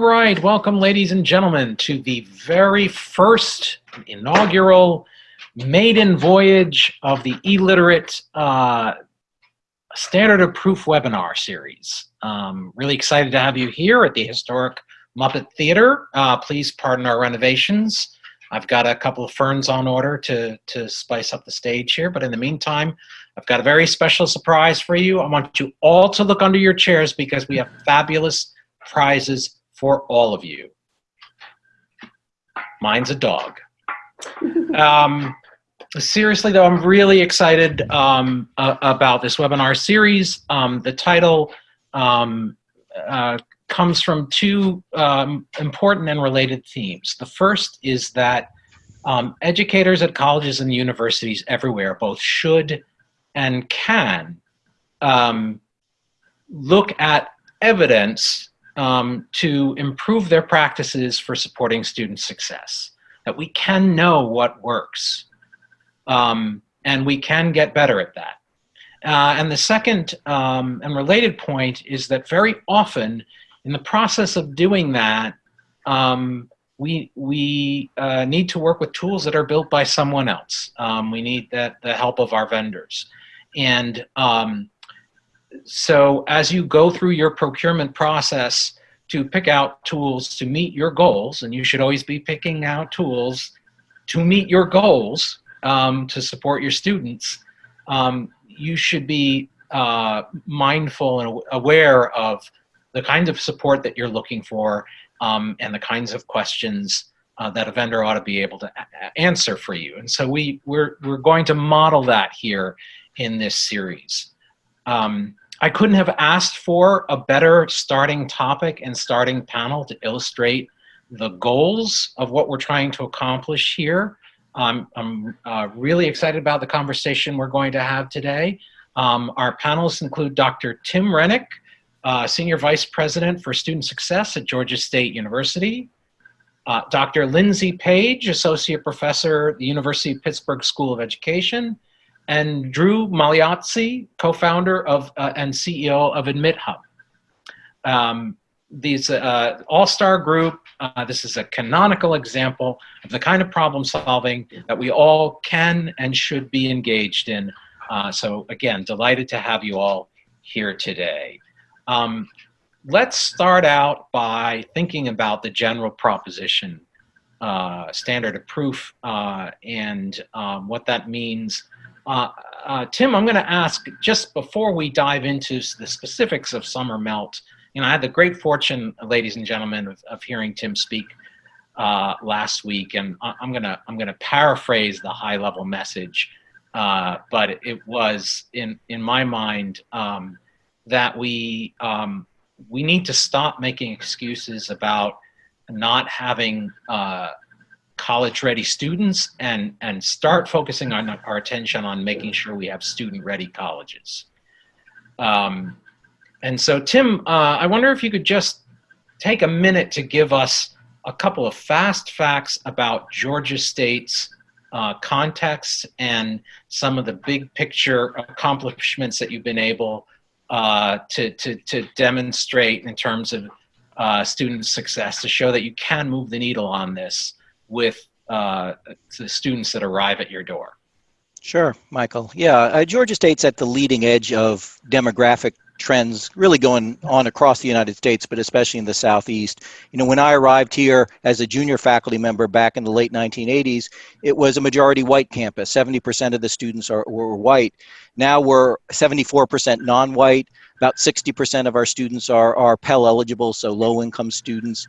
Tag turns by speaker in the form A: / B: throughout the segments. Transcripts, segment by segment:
A: right, welcome ladies and gentlemen to the very first inaugural maiden voyage of the eLiterate uh, Standard of Proof webinar series. Um, really excited to have you here at the historic Muppet Theater. Uh, please pardon our renovations. I've got a couple of ferns on order to, to spice up the stage here, but in the meantime, I've got a very special surprise for you. I want you all to look under your chairs because we have fabulous prizes for all of you. Mine's a dog. Um, seriously though, I'm really excited um, uh, about this webinar series. Um, the title um, uh, comes from two um, important and related themes. The first is that um, educators at colleges and universities everywhere both should and can look at evidence um, to improve their practices for supporting student success. That we can know what works um, and we can get better at that. Uh, and the second um, and related point is that very often in the process of doing that, um, we, we uh, need to work with tools that are built by someone else. Um, we need that, the help of our vendors. And um, so as you go through your procurement process to pick out tools to meet your goals, and you should always be picking out tools to meet your goals um, to support your students, um, you should be uh, mindful and aware of the kinds of support that you're looking for um, and the kinds of questions uh, that a vendor ought to be able to answer for you. And so we, we're, we're going to model that here in this series. Um, I couldn't have asked for a better starting topic and starting panel to illustrate the goals of what we're trying to accomplish here. Um, I'm uh, really excited about the conversation we're going to have today. Um, our panelists include Dr. Tim Renick, uh, Senior Vice President for Student Success at Georgia State University, uh, Dr. Lindsay Page, Associate Professor at the University of Pittsburgh School of Education, and Drew Magliozzi, co-founder of uh, and CEO of AdmitHub. Um, these uh, all-star group, uh, this is a canonical example of the kind of problem solving that we all can and should be engaged in. Uh, so again, delighted to have you all here today. Um, let's start out by thinking about the general proposition uh, standard of proof uh, and um, what that means uh, uh, Tim, I'm going to ask just before we dive into the specifics of summer melt. You know, I had the great fortune, ladies and gentlemen, of, of hearing Tim speak uh, last week, and I'm gonna I'm gonna paraphrase the high level message, uh, but it, was in in my mind um, that we um, we need to stop making excuses about not having uh, college ready students and, and start focusing on our attention on making sure we have student ready colleges. Um, and so Tim, uh, I wonder if you could just take a minute to give us a couple of fast facts about Georgia State's uh, context and some of the big picture accomplishments that you've been able uh, to, to, to demonstrate in terms of uh, student success to show that you can move the needle on this with uh, the students that arrive at your door?
B: Sure, Michael. Yeah, uh, Georgia State's at the leading edge of demographic trends really going on across the United States, but especially in the Southeast. You know, when I arrived here as a junior faculty member back in the late 1980s, it was a majority white campus. 70% of the students are, were white. Now we're 74% non-white. About 60% of our students are, are Pell eligible, so low income students.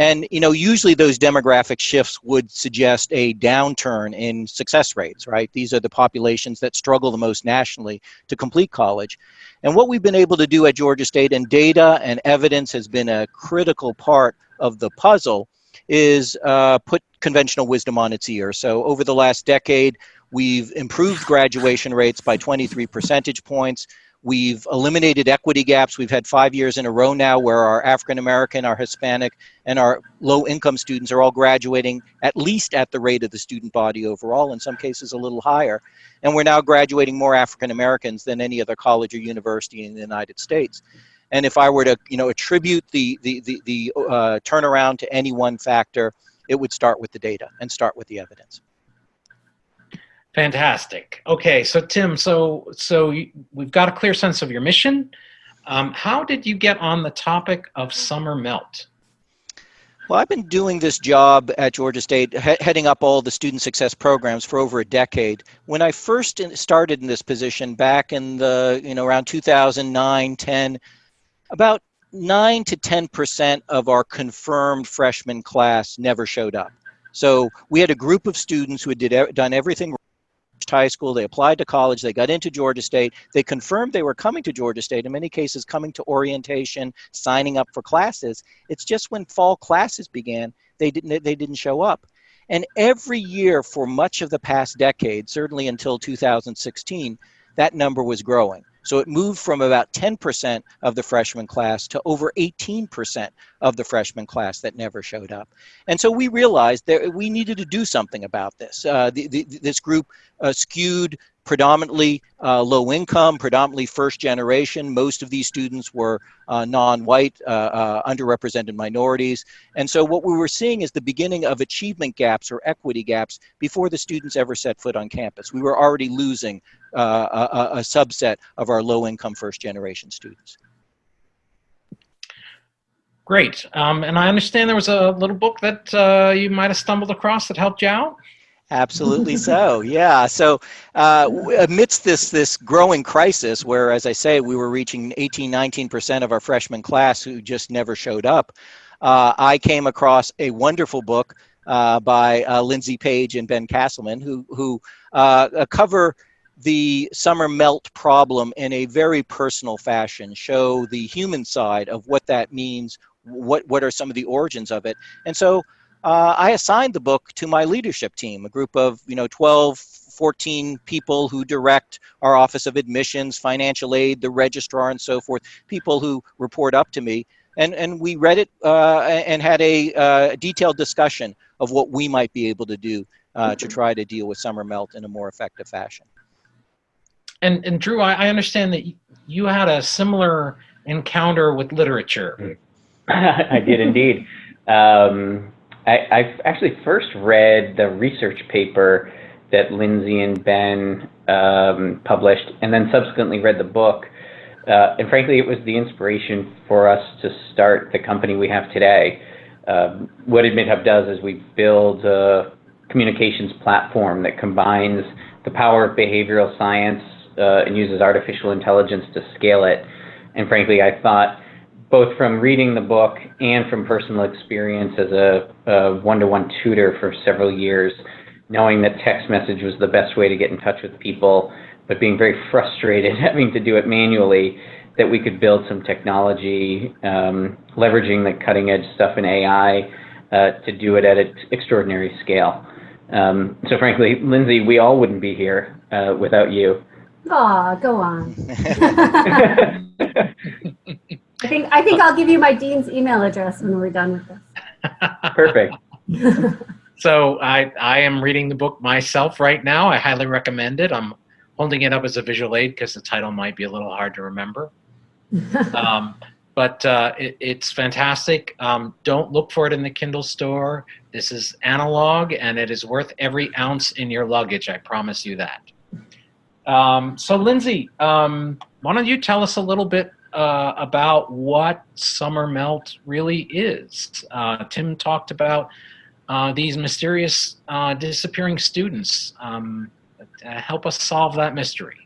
B: And you know, usually those demographic shifts would suggest a downturn in success rates, right? These are the populations that struggle the most nationally to complete college. And what we've been able to do at Georgia State, and data and evidence has been a critical part of the puzzle, is uh, put conventional wisdom on its ear. So over the last decade, we've improved graduation rates by 23 percentage points. We've eliminated equity gaps. We've had five years in a row now where our African American, our Hispanic, and our low income students are all graduating at least at the rate of the student body overall, in some cases a little higher. And we're now graduating more African Americans than any other college or university in the United States. And if I were to, you know, attribute the, the, the, the uh, turnaround to any one factor, it would start with the data and start with the evidence.
A: Fantastic. Okay, so Tim, so so we've got a clear sense of your mission. Um, how did you get on the topic of summer melt?
B: Well, I've been doing this job at Georgia State, he heading up all the student success programs for over a decade. When I first in, started in this position back in the, you know, around 2009, 10, about 9 to 10% of our confirmed freshman class never showed up. So we had a group of students who had did, done everything high school, they applied to college, they got into Georgia State, they confirmed they were coming to Georgia State, in many cases coming to orientation, signing up for classes. It's just when fall classes began, they didn't, they didn't show up. And every year for much of the past decade, certainly until 2016, that number was growing. So it moved from about 10% of the freshman class to over 18% of the freshman class that never showed up. And so we realized that we needed to do something about this. Uh, the, the, this group uh, skewed predominantly uh, low income, predominantly first generation. Most of these students were uh, non-white, uh, uh, underrepresented minorities. And so what we were seeing is the beginning of achievement gaps or equity gaps before the students ever set foot on campus. We were already losing uh, a, a subset of our low income first generation students.
A: Great. Um, and I understand there was a little book that uh, you might have stumbled across that helped you out.
B: Absolutely so. Yeah. So uh, amidst this this growing crisis, where as I say, we were reaching 18, 19 percent of our freshman class who just never showed up, uh, I came across a wonderful book uh, by uh, Lindsay Page and Ben Castleman, who who uh, cover the summer melt problem in a very personal fashion, show the human side of what that means, what what are some of the origins of it, and so uh, I assigned the book to my leadership team, a group of, you know, 12, 14 people who direct our Office of Admissions, Financial Aid, the registrar, and so forth, people who report up to me. And, and we read it uh, and had a uh, detailed discussion of what we might be able to do uh, to try to deal with summer melt in a more effective fashion.
A: And, and Drew, I, I understand that you had a similar encounter with literature.
C: I did indeed. Um, I, I actually first read the research paper that Lindsay and Ben um, published, and then subsequently read the book. Uh, and frankly, it was the inspiration for us to start the company we have today. Um, what AdmitHub does is we build a communications platform that combines the power of behavioral science uh, and uses artificial intelligence to scale it. And frankly, I thought both from reading the book and from personal experience as a one-to-one tutor for several years, knowing that text message was the best way to get in touch with people, but being very frustrated having to do it manually, that we could build some technology, um, leveraging the cutting edge stuff in AI uh, to do it at an extraordinary scale. Um, so frankly, Lindsay, we all wouldn't be here uh, without you.
D: Aw, go on. I think I think I'll give you my dean's email address when we're done with this.
C: Perfect.
A: so I I am reading the book myself right now. I highly recommend it. I'm holding it up as a visual aid because the title might be a little hard to remember. um, but uh, it, it's fantastic. Um, don't look for it in the Kindle store. This is analog and it is worth every ounce in your luggage. I promise you that. Um, so Lindsay, um, why don't you tell us a little bit uh, about what summer melt really is. Uh, Tim talked about uh, these mysterious uh, disappearing students. Um, help us solve that mystery.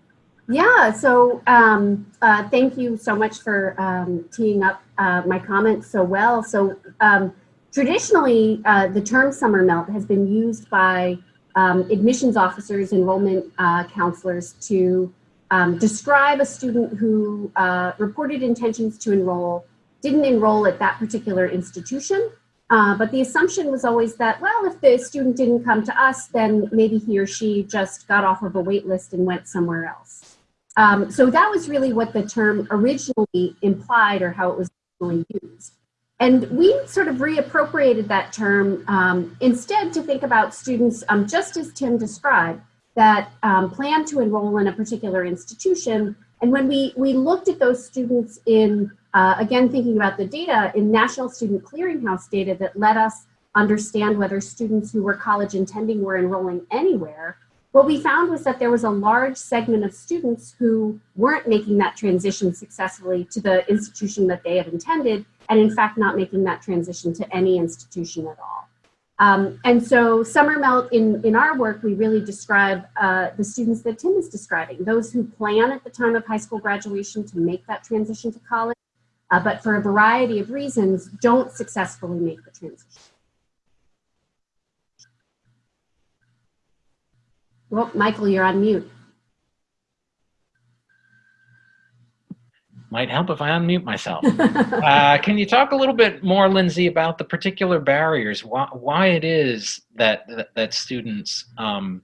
D: Yeah, so um, uh, thank you so much for um, teeing up uh, my comments so well. So um, traditionally, the term summer melt has been used by um, admissions officers, enrollment counselors to um, describe a student who uh, reported intentions to enroll, didn't enroll at that particular institution, uh, but the assumption was always that, well, if the student didn't come to us, then maybe he or she just got off of a wait list and went somewhere else. Um, so that was really what the term originally implied or how it was originally used. And we sort of reappropriated that term um, instead to think about students, um, just as Tim described, that um, plan to enroll in a particular institution, And when we, we looked at those students in, uh, again, thinking about the data in National Student Clearinghouse data that let us understand whether students who were college intending were enrolling anywhere, what we found was that there was a large segment of students who weren't making that transition successfully to the institution that they had intended, and in fact not making that transition to any institution at all. Um, and so summer melt in, in our work, we really describe uh, the students that Tim is describing, those who plan at the time of high school graduation to make that transition to college, uh, but for a variety of reasons don't successfully make the transition. Well, Michael, you're on mute.
A: Might help if I unmute myself. uh, can you talk a little bit more, Lindsay, about the particular barriers, why, why it is that that, that students um,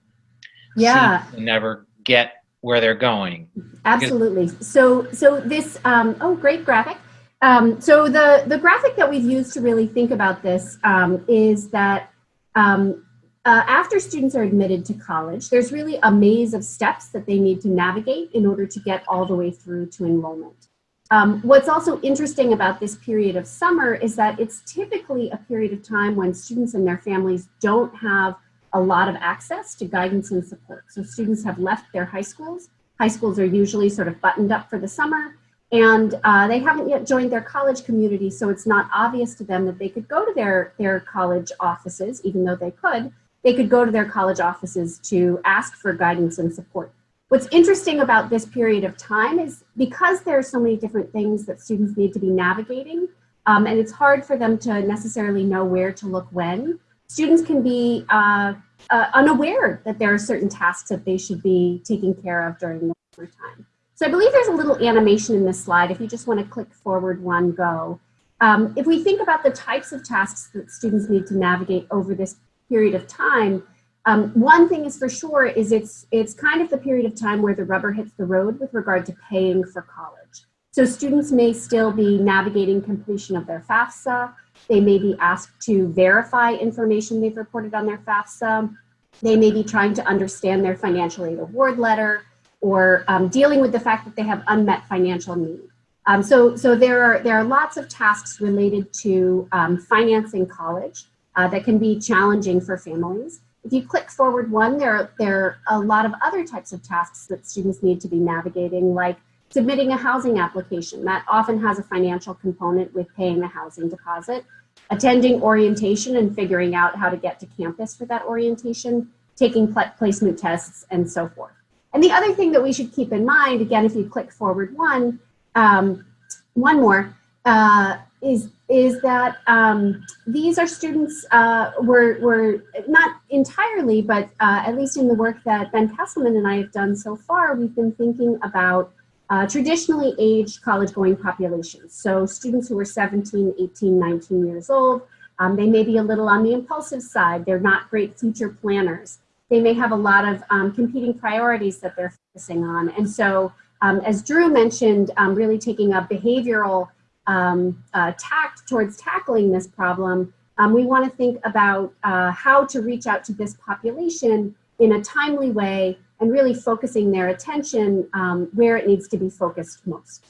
D: yeah
A: never get where they're going?
D: Absolutely. So so this um, oh great graphic. Um, so the the graphic that we've used to really think about this um, is that um, uh, after students are admitted to college, there's really a maze of steps that they need to navigate in order to get all the way through to enrollment. Um, what's also interesting about this period of summer is that it's typically a period of time when students and their families don't have a lot of access to guidance and support. So students have left their high schools. High schools are usually sort of buttoned up for the summer and uh, they haven't yet joined their college community. So it's not obvious to them that they could go to their, their college offices, even though they could, they could go to their college offices to ask for guidance and support. What's interesting about this period of time is because there are so many different things that students need to be navigating, um, and it's hard for them to necessarily know where to look when, students can be uh, uh, unaware that there are certain tasks that they should be taking care of during the summer time. So I believe there's a little animation in this slide. If you just want to click forward one, go. Um, if we think about the types of tasks that students need to navigate over this period of time, um, one thing is for sure is it's, it's kind of the period of time where the rubber hits the road with regard to paying for college. So students may still be navigating completion of their FAFSA. They may be asked to verify information they've reported on their FAFSA. They may be trying to understand their financial aid award letter or um, dealing with the fact that they have unmet financial need. Um, so so there, are, there are lots of tasks related to um, financing college uh, that can be challenging for families. If you click forward one, there, there are a lot of other types of tasks that students need to be navigating, like submitting a housing application. That often has a financial component with paying the housing deposit, attending orientation and figuring out how to get to campus for that orientation, taking placement tests, and so forth. And the other thing that we should keep in mind, again, if you click forward one, um, one more, uh, is is that um, these are students uh, were were not entirely, but uh, at least in the work that Ben Castleman and I have done so far, we've been thinking about uh, traditionally aged college-going populations. So students who are 17, 18, 19 years old, um, they may be a little on the impulsive side. They're not great future planners. They may have a lot of um, competing priorities that they're focusing on. And so, um, as Drew mentioned, um, really taking a behavioral um, uh, tact towards tackling this problem, um, we want to think about uh, how to reach out to this population in a timely way and really focusing their attention um, where it needs to be focused most.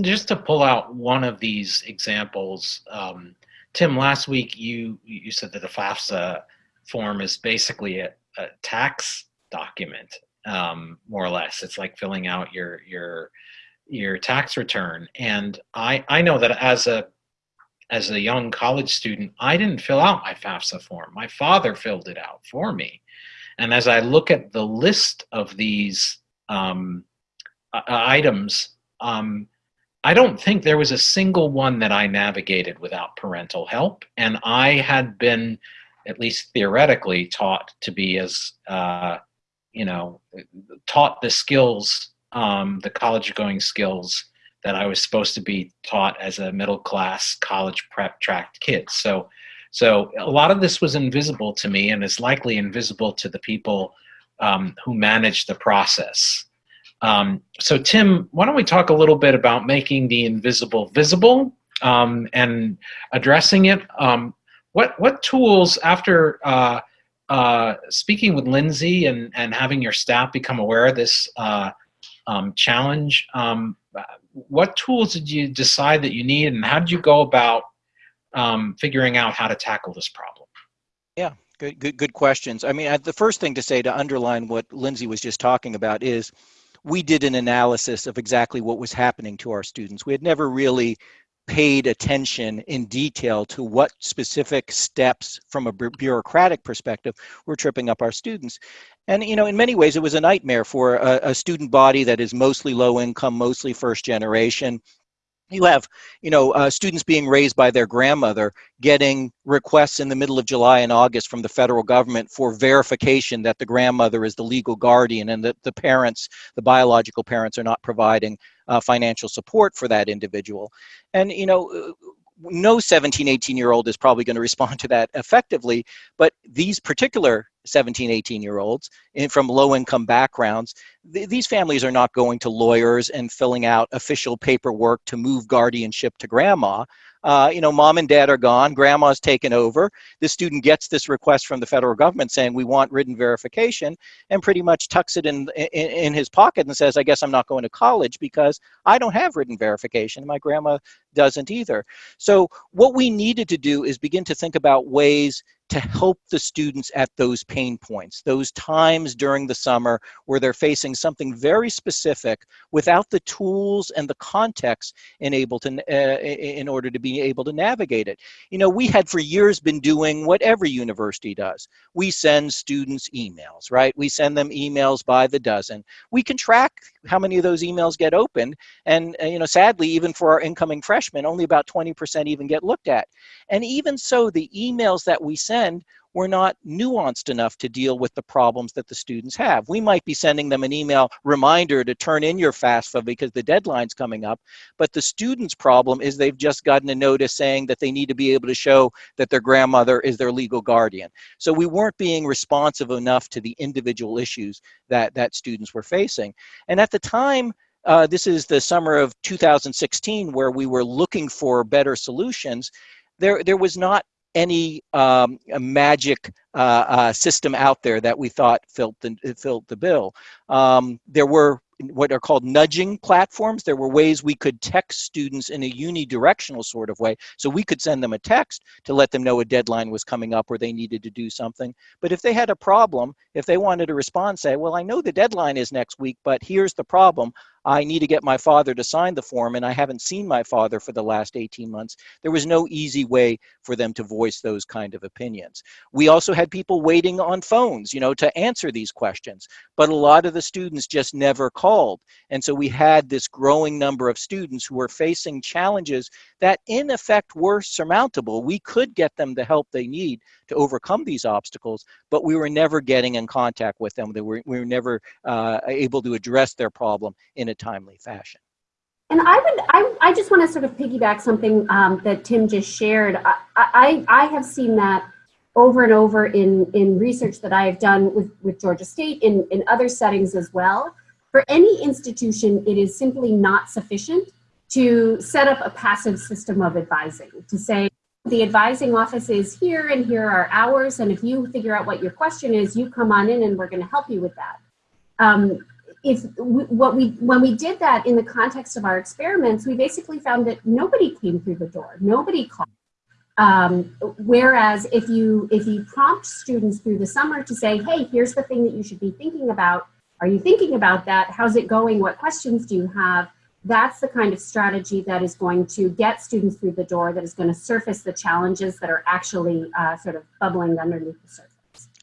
A: Just to pull out one of these examples, um, Tim, last week you you said that the FAFSA form is basically a, a tax document, um, more or less. It's like filling out your your your tax return. And I, I know that as a as a young college student, I didn't fill out my FAFSA form. My father filled it out for me. And as I look at the list of these um, uh, items, um, I don't think there was a single one that I navigated without parental help. And I had been, at least theoretically, taught to be as, uh, you know, taught the skills um, the college going skills that I was supposed to be taught as a middle class college prep tracked kid. So, so a lot of this was invisible to me and is likely invisible to the people um, who manage the process. Um, so Tim, why don't we talk a little bit about making the invisible visible um, and addressing it? Um, what, what tools after uh, uh, speaking with Lindsay and, and having your staff become aware of this uh, um, challenge. Um, what tools did you decide that you need and how did you go about um, figuring out how to tackle this problem?
B: Yeah, good, good, good questions. I mean, the first thing to say to underline what Lindsay was just talking about is we did an analysis of exactly what was happening to our students. We had never really paid attention in detail to what specific steps from a bureaucratic perspective were tripping up our students. And, you know, in many ways, it was a nightmare for a, a student body that is mostly low income, mostly first generation, you have you know uh, students being raised by their grandmother getting requests in the middle of july and august from the federal government for verification that the grandmother is the legal guardian and that the parents the biological parents are not providing uh, financial support for that individual. And you know uh, no 17 18 year old is probably going to respond to that effectively but these particular 17 18 year olds in, from low income backgrounds th these families are not going to lawyers and filling out official paperwork to move guardianship to grandma uh, you know, mom and dad are gone, grandma's taken over. The student gets this request from the federal government saying we want written verification and pretty much tucks it in, in, in his pocket and says, I guess I'm not going to college because I don't have written verification. My grandma doesn't either. So what we needed to do is begin to think about ways to help the students at those pain points, those times during the summer where they're facing something very specific without the tools and the context enabled to, uh, in order to be able to navigate it. You know, we had for years been doing what every university does. We send students emails, right? We send them emails by the dozen. We can track how many of those emails get opened. And, uh, you know, sadly, even for our incoming freshmen, only about 20% even get looked at. And even so, the emails that we send were not nuanced enough to deal with the problems that the students have. We might be sending them an email reminder to turn in your FAFSA because the deadline's coming up, but the student's problem is they've just gotten a notice saying that they need to be able to show that their grandmother is their legal guardian. So we weren't being responsive enough to the individual issues that, that students were facing. And at the time, uh, this is the summer of 2016 where we were looking for better solutions there there was not any um, magic uh, uh, system out there that we thought filled the, filled the bill. Um, there were what are called nudging platforms. There were ways we could text students in a unidirectional sort of way. So we could send them a text to let them know a deadline was coming up or they needed to do something. But if they had a problem, if they wanted to respond, say, well, I know the deadline is next week, but here's the problem. I need to get my father to sign the form and I haven't seen my father for the last 18 months. There was no easy way for them to voice those kind of opinions. We also had people waiting on phones, you know, to answer these questions, but a lot of the students just never called. And so we had this growing number of students who were facing challenges that in effect were surmountable. We could get them the help they need to overcome these obstacles, but we were never getting in contact with them. They were, we were never uh, able to address their problem in a timely fashion.
D: And I would, I, I just want to sort of piggyback something um, that Tim just shared. I, I, I have seen that over and over in, in research that I have done with, with Georgia State in, in other settings as well. For any institution, it is simply not sufficient to set up a passive system of advising, to say, the advising office is here and here are hours, and if you figure out what your question is, you come on in and we're going to help you with that. Um, if we, what we when we did that in the context of our experiments, we basically found that nobody came through the door, nobody called. Um, whereas if you if you prompt students through the summer to say, hey, here's the thing that you should be thinking about. Are you thinking about that? How's it going? What questions do you have? That's the kind of strategy that is going to get students through the door, that is going to surface the challenges that are actually uh, sort of bubbling underneath the surface.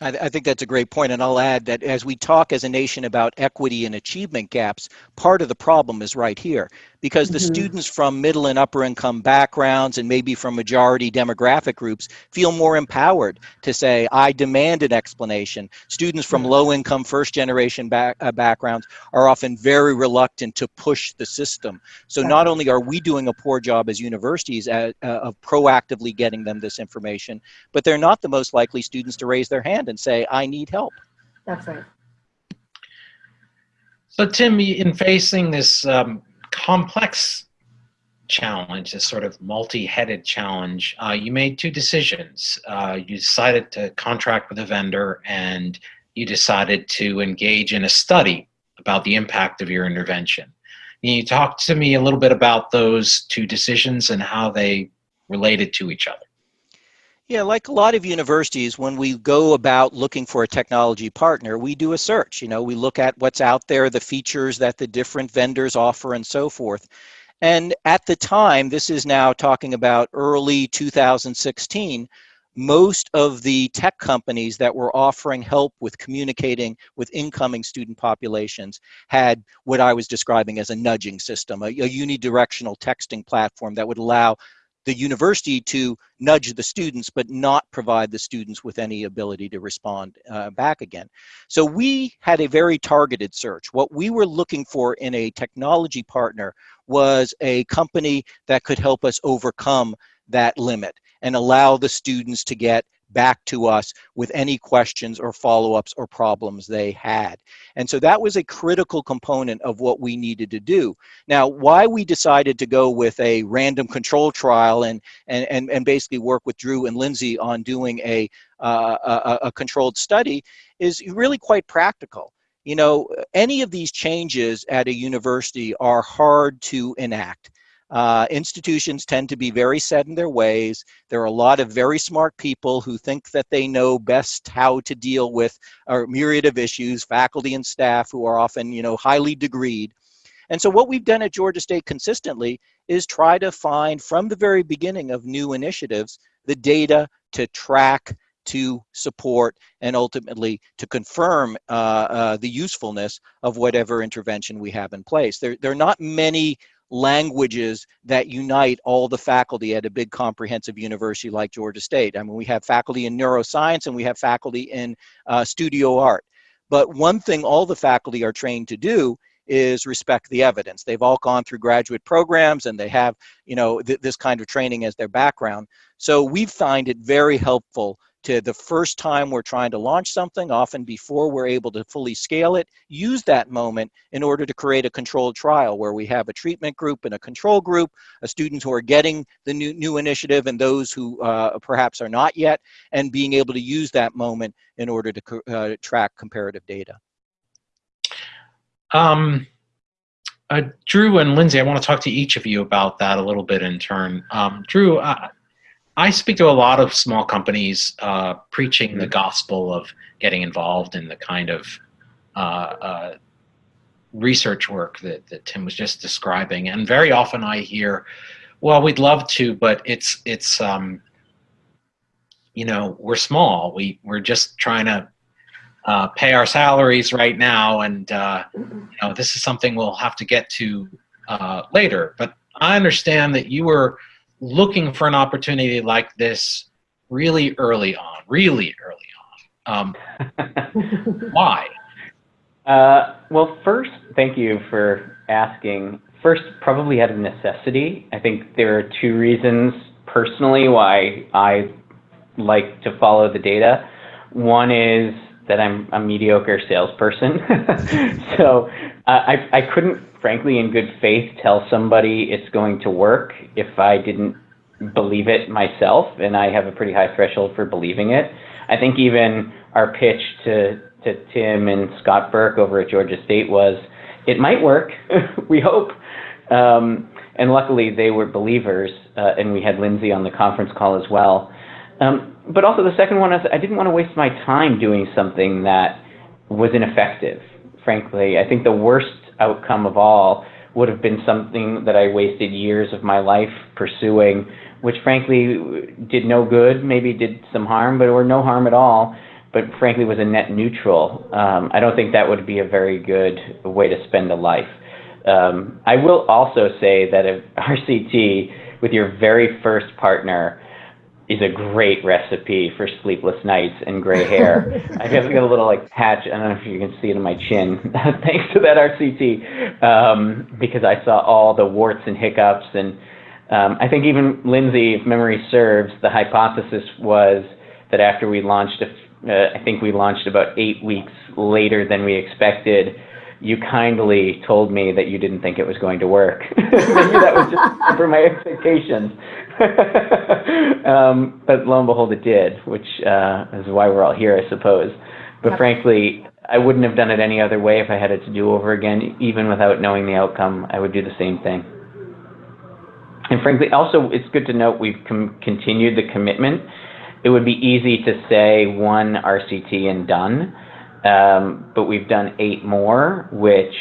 B: I, I, think that's a great point, and I'll add that as we talk as a nation about equity and achievement gaps, part of the problem is right here because the mm-hmm. students from middle and upper income backgrounds and maybe from majority demographic groups feel more empowered to say, I demand an explanation. Students from low income first generation back, uh, backgrounds are often very reluctant to push the system. So not only are we doing a poor job as universities at, uh, of proactively getting them this information, but they're not the most likely students to raise their hand and say, I need help.
D: That's right.
A: So Tim, in facing this um, complex challenge, this sort of multi-headed challenge, uh, you made two decisions. Uh, you decided to contract with a vendor and you decided to engage in a study about the impact of your intervention. Can you talk to me a little bit about those two decisions and how they related to each other?
B: Yeah, like a lot of universities, when we go about looking for a technology partner, we do a search. You know, we look at what's out there, the features that the different vendors offer, and so forth. And at the time, this is now talking about early 2016, most of the tech companies that were offering help with communicating with incoming student populations had what I was describing as a nudging system, a, a unidirectional texting platform that would allow the university to nudge the students but not provide the students with any ability to respond uh, back again. So we had a very targeted search. What we were looking for in a technology partner was a company that could help us overcome that limit and allow the students to get back to us with any questions or follow-ups or problems they had. And so that was a critical component of what we needed to do. Now, why we decided to go with a random control trial and, and, and, and basically work with Drew and Lindsay on doing a, uh, a, a controlled study is really quite practical. You know, any of these changes at a university are hard to enact. Uh, institutions tend to be very set in their ways. There are a lot of very smart people who think that they know best how to deal with a myriad of issues, faculty and staff who are often, you know, highly degreed. And so what we've done at Georgia State consistently is try to find from the very beginning of new initiatives, the data to track, to support, and ultimately to confirm uh, uh, the usefulness of whatever intervention we have in place. There, there are not many languages that unite all the faculty at a big comprehensive university like Georgia State. I mean, we have faculty in neuroscience and we have faculty in uh, studio art. But one thing all the faculty are trained to do is respect the evidence. They've all gone through graduate programs and they have, you know, th this kind of training as their background. So we find it very helpful to the first time we're trying to launch something, often before we're able to fully scale it, use that moment in order to create a controlled trial where we have a treatment group and a control group, a students who are getting the new, new initiative and those who uh, perhaps are not yet, and being able to use that moment in order to uh, track comparative data.
A: Um, uh, Drew and Lindsay, I want to talk to each of you about that a little bit in turn. Um, Drew, uh, I speak to a lot of small companies uh, preaching the mm-hmm. gospel of getting involved in the kind of uh, uh, research work that, that Tim was just describing. And very often I hear, well, we'd love to, but it's, it's um, you know, we're small. We, we're just trying to uh, pay our salaries right now. And, uh, you know, this is something we'll have to get to uh, later. But I understand that you were looking for an opportunity like this really early on, really early on. Um, why?
C: Uh, well, first, thank you for asking. First, probably out of necessity. I think there are two reasons personally why I like to follow the data. One is that I'm a mediocre salesperson. so uh, I, I couldn't, frankly, in good faith, tell somebody it's going to work if I didn't believe it myself, and I have a pretty high threshold for believing it. I think even our pitch to, to Tim and Scott Burke over at Georgia State was, it might work, we hope. Um, and luckily they were believers, uh, and we had Lindsay on the conference call as well. Um, but also the second one is I didn't want to waste my time doing something that was ineffective, frankly. I think the worst outcome of all would have been something that I wasted years of my life pursuing, which frankly did no good, maybe did some harm, but or no harm at all, but frankly was a net neutral. Um, I don't think that would be a very good way to spend a life. Um, I will also say that if RCT, with your very first partner, is a great recipe for sleepless nights and gray hair. I have got a little like patch. I don't know if you can see it in my chin, thanks to that RCT, um, because I saw all the warts and hiccups. And um, I think even Lindsay, if memory serves, the hypothesis was that after we launched, a, uh, I think we launched about eight weeks later than we expected. You kindly told me that you didn't think it was going to work. Maybe that was just for my expectations. um, but lo and behold, it did, which uh, is why we're all here, I suppose. But yep. frankly, I wouldn't have done it any other way if I had it to do over again, even without knowing the outcome. I would do the same thing. And frankly, also, it's good to note we've continued the commitment. It would be easy to say one RCT and done, um, but we've done eight more, which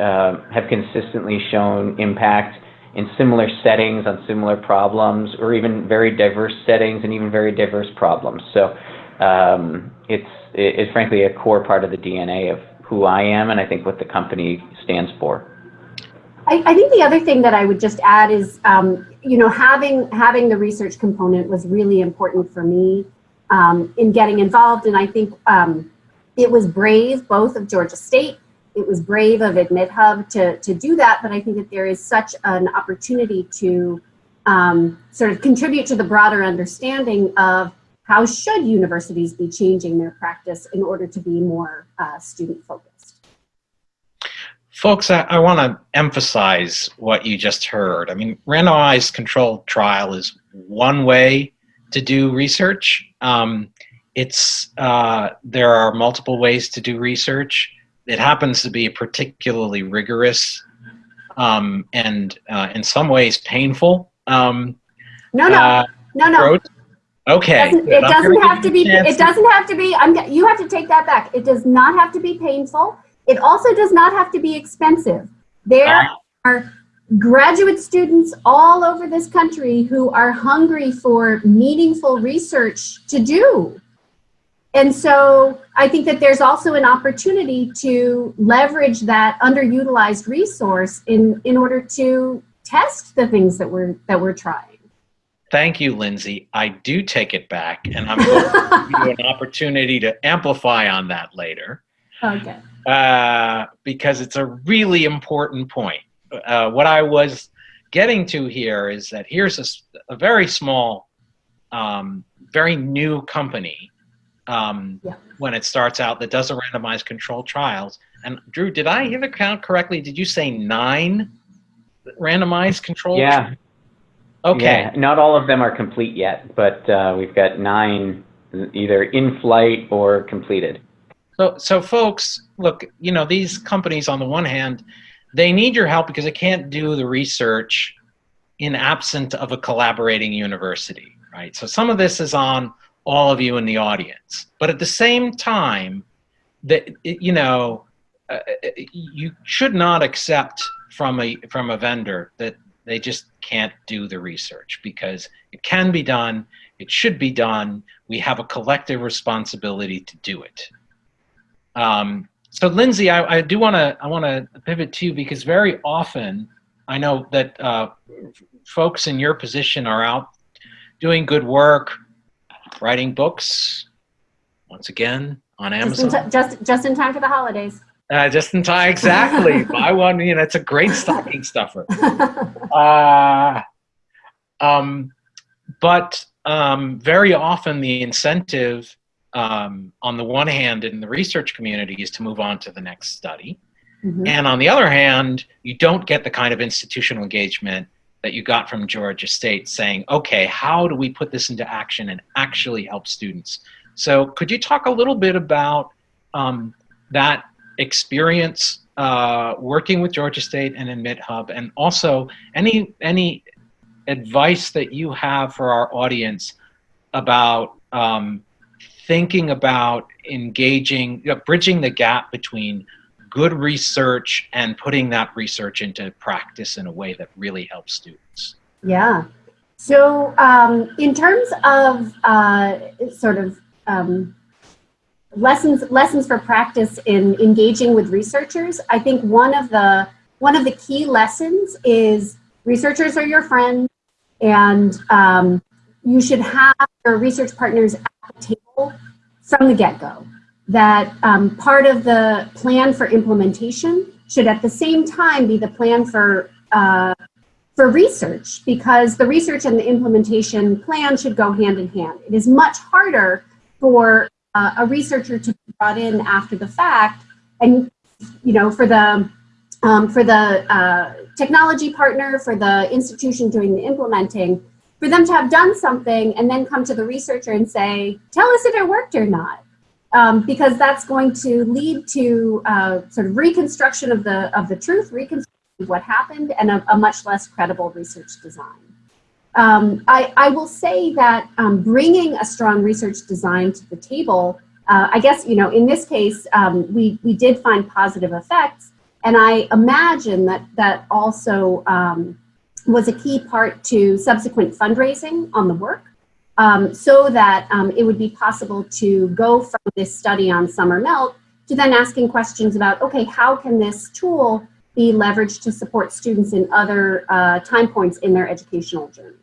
C: uh, have consistently shown impact in similar settings on similar problems, or even very diverse settings and even very diverse problems. So um, it's, it's frankly a core part of the DNA of who I am and I think what the company stands for.
D: I, think the other thing that I would just add is, um, you know, having having the research component was really important for me um, in getting involved, and I think um, it was brave both of Georgia State, it was brave of AdmitHub to to do that, but I think that there is such an opportunity to um, sort of contribute to the broader understanding of how should universities be changing their practice in order to be more uh, student focused.
A: Folks, I, I want to emphasize what you just heard. I mean, randomized controlled trial is one way to do research. Um, it's uh, there are multiple ways to do research. It happens to be particularly rigorous um, and uh, in some ways painful. Um,
D: no, no, uh, no, no.
A: Okay.
D: It doesn't, it doesn't have to be. It doesn't have to be. I'm. You have to take that back. It does not have to be painful. It also does not have to be expensive. There are graduate students all over this country who are hungry for meaningful research to do. And so I think that there's also an opportunity to leverage that underutilized resource in, in order to test the things that we're, that we're trying.
A: Thank you, Lindsay. I do take it back, and I'm going to give you an opportunity to amplify on that later.
D: Okay.
A: Uh, because it's a really important point. Uh, what I was getting to here is that here's a, a very small, um, very new company um, yeah. when it starts out that does a randomized controlled trials. And Drew, did I hear the count correctly? Did you say nine randomized controlled?
C: Yeah.
A: Okay.
C: Yeah, not all of them are complete yet, but uh, we've got nine either in flight or completed.
A: So, so folks, look, you know, these companies on the one hand, they need your help because they can't do the research in absent of a collaborating university, right? So some of this is on all of you in the audience, but at the same time, that you know, uh, you should not accept from a from a vendor that they just can't do the research because it can be done, it should be done. We have a collective responsibility to do it. Um, so Lindsay, I, I do want to I want to pivot to you because very often I know that uh, folks in your position are out doing good work, writing books. Once again on Amazon.
D: Just in, just, just in time for the holidays.
A: Uh, just in time, exactly. Buy one, you know, it's a great stocking stuffer. Uh, um, but um, very often the incentive um, on the one hand in the research community is to move on to the next study. Mm -hmm. And on the other hand, you don't get the kind of institutional engagement that you got from Georgia State saying, okay, how do we put this into action and actually help students? So could you talk a little bit about um, that experience uh, working with Georgia State and AdmitHub and also any, any advice that you have for our audience about um, thinking about engaging, you know, bridging the gap between good research and putting that research into practice in a way that really helps students.
D: Yeah. So um, in terms of uh, sort of um, lessons lessons for practice in engaging with researchers, I think one of the one of the key lessons is researchers are your friends, and um, you should have your research partners at the table from the get-go. That um, part of the plan for implementation should at the same time be the plan for uh, for research because the research and the implementation plan should go hand in hand. It is much harder for uh, a researcher to be brought in after the fact and you know for the um, for the uh, technology partner, for the institution doing the implementing, for them to have done something and then come to the researcher and say, tell us if it worked or not. Um, because that's going to lead to uh, sort of reconstruction of the of the truth, reconstruction of what happened, and a, a much less credible research design. Um, I, I, will say that um, bringing a strong research design to the table, uh, I guess, you know, in this case, um, we, we did find positive effects. And I imagine that that also um, was a key part to subsequent fundraising on the work um, so that um, it would be possible to go from this study on summer melt to then asking questions about, okay, how can this tool be leveraged to support students in other uh, time points in their educational journey?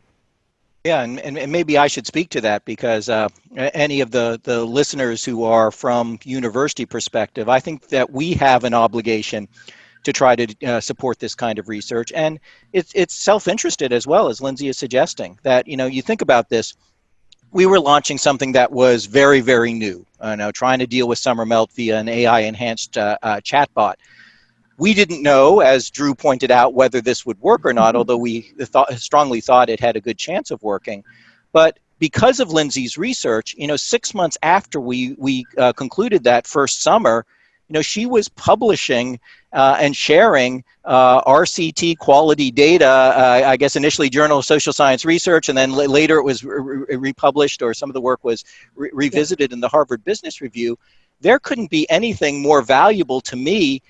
B: Yeah, and, and, maybe I should speak to that because uh, any of the, the listeners who are from university perspective, I think that we have an obligation to try to uh, support this kind of research. And it's, it's self-interested as well, as Lindsay is suggesting, that, you know, you think about this, we were launching something that was very, very new, uh, know, trying to deal with summer melt via an AI-enhanced uh, uh, chatbot. We didn't know, as Drew pointed out, whether this would work or not, mm-hmm. although we thought, strongly thought it had a good chance of working. But because of Lindsay's research, you know, six months after we, we uh, concluded that first summer, you know, she was publishing uh, and sharing uh, RCT quality data, uh, I guess initially Journal of Social Science Research, and then later it was re republished or some of the work was re revisited in the Harvard Business Review. There couldn't be anything more valuable to me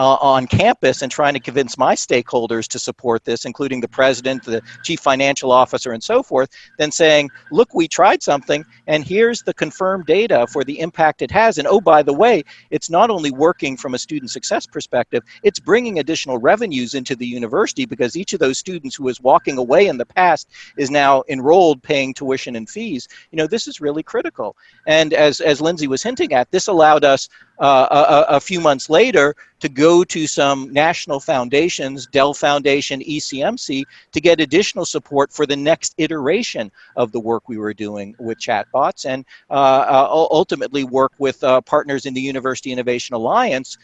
B: uh, on campus and trying to convince my stakeholders to support this, including the president, the chief financial officer, and so forth, than saying, look, we tried something, and here's the confirmed data for the impact it has. And oh, by the way, it's not only working from a student success perspective, it's bringing additional revenues into the university because each of those students who was walking away in the past is now enrolled paying tuition and fees. You know, this is really critical. And as, as Lindsay was hinting at, this allowed us uh, a, a, few months later to go to some national foundations, Dell Foundation, ECMC, to get additional support for the next iteration of the work we were doing with chatbots and uh, uh, ultimately work with uh, partners in the University Innovation Alliance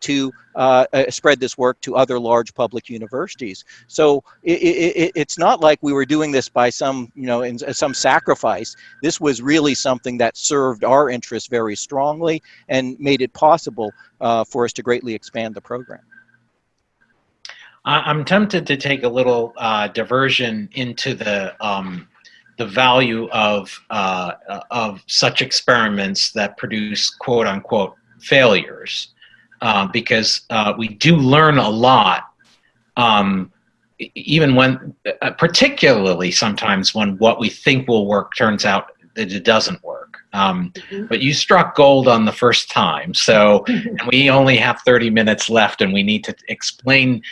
B: to uh, spread this work to other large public universities. So it, it, it's not like we were doing this by some, you know, in some sacrifice. This was really something that served our interests very strongly and made it possible uh, for us to greatly expand the program.
A: I'm tempted to take a little uh, diversion into the um, the value of uh, of such experiments that produce quote unquote failures, uh, because uh, we do learn a lot, um, even when, uh, particularly sometimes when what we think will work turns out that it doesn't work. Um, mm -hmm. But you struck gold on the first time. So and we only have 30 minutes left and we need to explain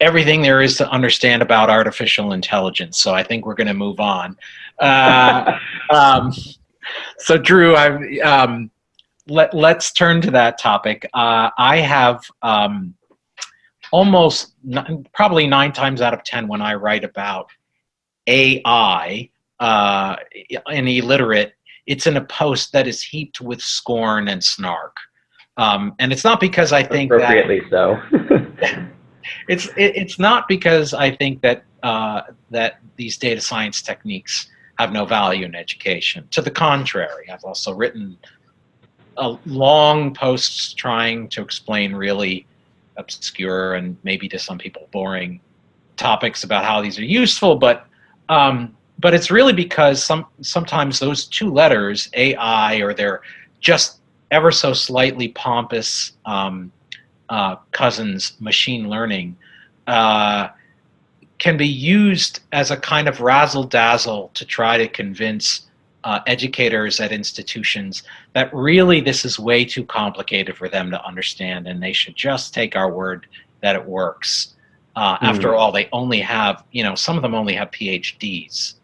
A: everything there is to understand about artificial intelligence. So I think we're going to move on. Uh, um, so Drew, I, um, let, let's turn to that topic. Uh, I have um, almost probably nine times out of 10 when I write about AI uh, and e-Literate it's in a post that is heaped with scorn and snark. Um, and it's not because I think
C: appropriately
A: that,
C: so.
A: it's it, it's not because I think that uh, that these data science techniques have no value in education. To the contrary, I've also written long posts trying to explain really obscure and maybe to some people boring topics about how these are useful, but um, but it's really because some sometimes those two letters, AI, or their just ever so slightly pompous um, uh, cousins, machine learning, uh, can be used as a kind of razzle dazzle to try to convince uh, educators at institutions that really this is way too complicated for them to understand and they should just take our word that it works. Uh, mm. After all, they only have, you know, some of them only have PhDs.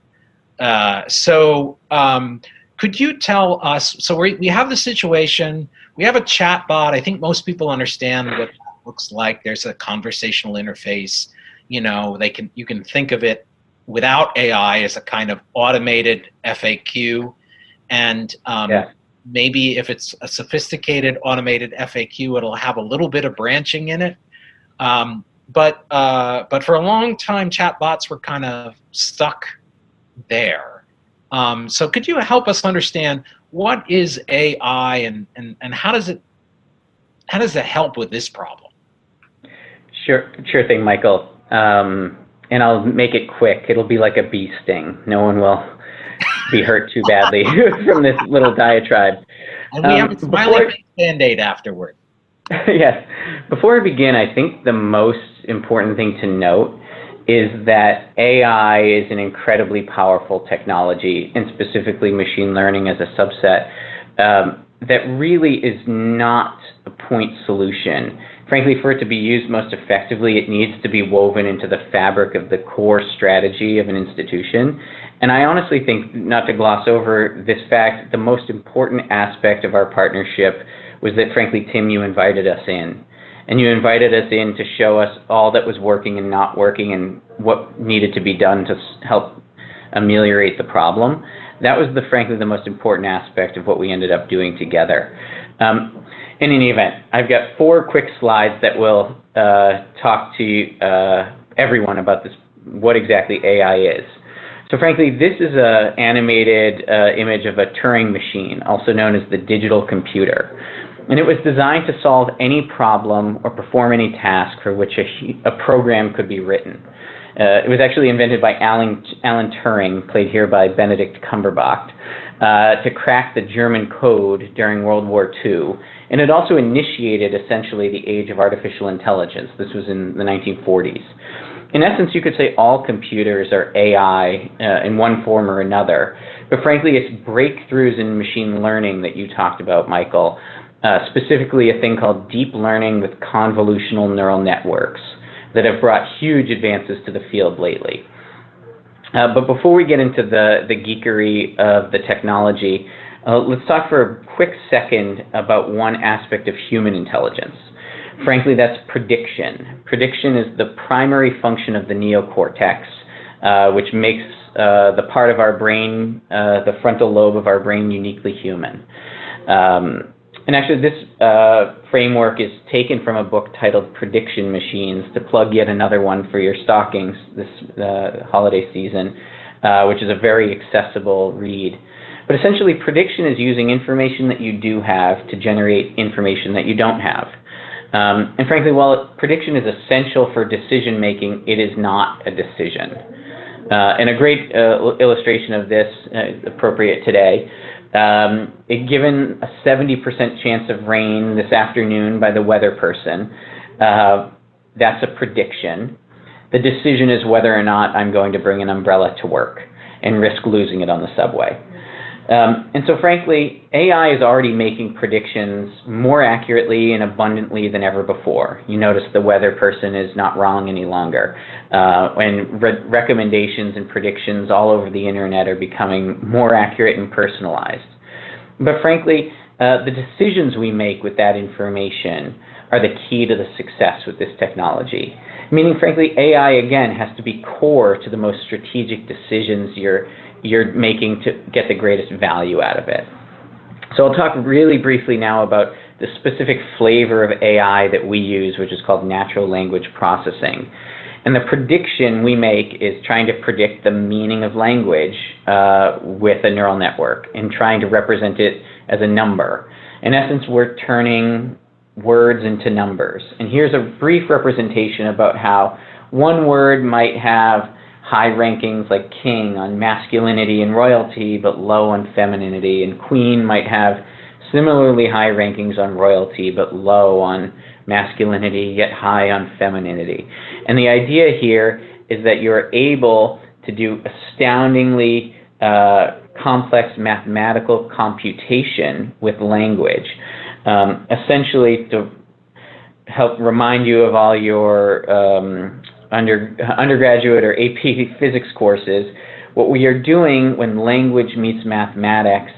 A: Uh, so um, could you tell us, so we, we have the situation, we have a chat bot. I think most people understand what that looks like. There's a conversational interface. You know, they can you can think of it without AI as a kind of automated FAQ. And um, yeah. maybe if it's a sophisticated automated FAQ, it'll have a little bit of branching in it. Um, but, uh, but for a long time, chatbots were kind of stuck there. Um, so could you help us understand what is AI and, and, and how does it how does it help with this problem?
C: Sure, sure thing, Michael. Um, and I'll make it quick. It'll be like a bee sting. No one will be hurt too badly from this little diatribe.
A: And we
C: Um,
A: have a
C: before-
A: band-aid afterward.
C: yes. Before we begin, I think the most important thing to note is that AI is an incredibly powerful technology, and specifically machine learning as a subset, um, that really is not a point solution. Frankly, for it to be used most effectively, it needs to be woven into the fabric of the core strategy of an institution. And I honestly think, not to gloss over this fact, the most important aspect of our partnership was that, frankly, Tim, you invited us in. And you invited us in to show us all that was working and not working and what needed to be done to help ameliorate the problem. That was, the frankly, the most important aspect of what we ended up doing together. Um, in any event, I've got four quick slides that will uh, talk to uh, everyone about this, what exactly AI is. So frankly, this is an animated uh, image of a Turing machine, also known as the digital computer. And it was designed to solve any problem or perform any task for which a, a program could be written. Uh, it was actually invented by Alan, Alan Turing, played here by Benedict Cumberbatch, uh, to crack the German code during World War II. And it also initiated essentially the age of artificial intelligence. This was in the 1940s. In essence, you could say all computers are AI uh, in one form or another. But frankly, it's breakthroughs in machine learning that you talked about, Michael, uh, specifically a thing called deep learning with convolutional neural networks that have brought huge advances to the field lately. Uh, but before we get into the, the geekery of the technology, uh, let's talk for a quick second about one aspect of human intelligence. Frankly, that's prediction. Prediction is the primary function of the neocortex, uh, which makes uh, the part of our brain, uh, the frontal lobe of our brain, uniquely human. Um, and actually, this uh, framework is taken from a book titled Prediction Machines to plug yet another one for your stockings this uh, holiday season, uh, which is a very accessible read. But essentially, prediction is using information that you do have to generate information that you don't have. Um, and frankly, while prediction is essential for decision making, it is not a decision. Uh, and a great uh, illustration of this, uh, appropriate today, um, it, given a 70% chance of rain this afternoon by the weather person, uh, that's a prediction. The decision is whether or not I'm going to bring an umbrella to work and risk losing it on the subway. Um, and so, frankly, AI is already making predictions more accurately and abundantly than ever before. You notice the weather person is not wrong any longer. Uh, and re- recommendations and predictions all over the internet are becoming more accurate and personalized. But frankly, uh, the decisions we make with that information are the key to the success with this technology. Meaning, frankly, AI again has to be core to the most strategic decisions you're you're making to get the greatest value out of it. So I'll talk really briefly now about the specific flavor of AI that we use, which is called natural language processing. And the prediction we make is trying to predict the meaning of language uh, with a neural network and trying to represent it as a number. In essence, we're turning words into numbers. And here's a brief representation about how one word might have high rankings like king on masculinity and royalty, but low on femininity, and queen might have similarly high rankings on royalty, but low on masculinity, yet high on femininity. And the idea here is that you're able to do astoundingly uh, complex mathematical computation with language, um, essentially to help remind you of all your um, under, undergraduate or AP physics courses, what we are doing when language meets mathematics